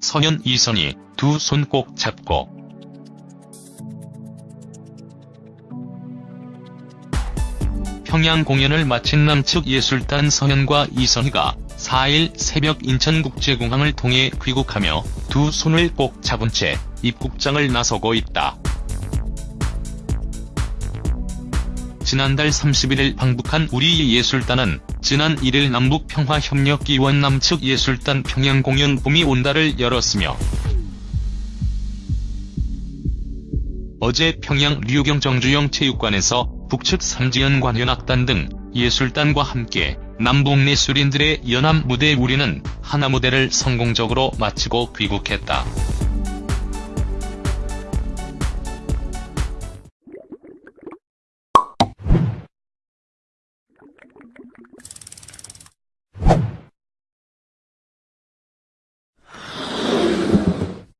서현 이선희 두손 꼭 잡고 평양 공연을 마친 남측 예술단 서현과 이선희가 4일 새벽 인천국제공항을 통해 귀국하며 두 손을 꼭 잡은 채 입국장을 나서고 있다. 지난달 31일 방북한 우리 예술단은 지난 1일 남북평화협력기원 남측 예술단 평양공연 봄이 온다를 열었으며 어제 평양 류경 정주영 체육관에서 북측 삼지연 관현악단 등 예술단과 함께 남북 예술인들의 연합 무대 우리는 하나 무대를 성공적으로 마치고 귀국했다.